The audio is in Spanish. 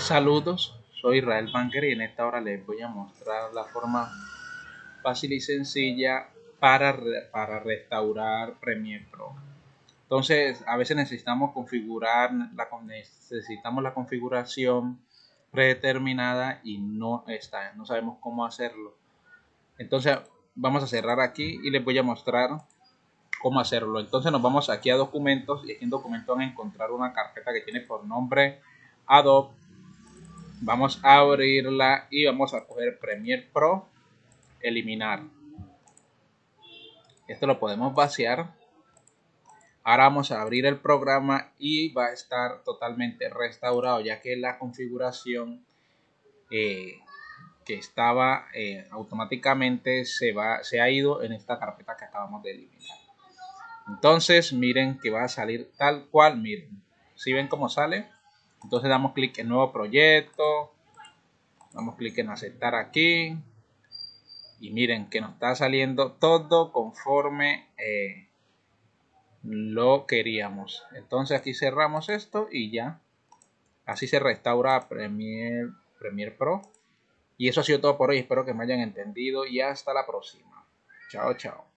Saludos, soy Israel Banker y en esta hora les voy a mostrar la forma fácil y sencilla para, para restaurar Premiere Pro. Entonces, a veces necesitamos configurar, la, necesitamos la configuración predeterminada y no está, no sabemos cómo hacerlo. Entonces, vamos a cerrar aquí y les voy a mostrar cómo hacerlo. Entonces, nos vamos aquí a documentos y aquí en documentos van a encontrar una carpeta que tiene por nombre Adobe Vamos a abrirla y vamos a coger Premiere Pro, eliminar. Esto lo podemos vaciar. Ahora vamos a abrir el programa y va a estar totalmente restaurado ya que la configuración eh, que estaba eh, automáticamente se, va, se ha ido en esta carpeta que acabamos de eliminar. Entonces miren que va a salir tal cual, miren. Si ven cómo sale, entonces damos clic en nuevo proyecto. Damos clic en aceptar aquí. Y miren que nos está saliendo todo conforme eh, lo queríamos. Entonces aquí cerramos esto y ya. Así se restaura Premiere, Premiere Pro. Y eso ha sido todo por hoy. Espero que me hayan entendido y hasta la próxima. Chao, chao.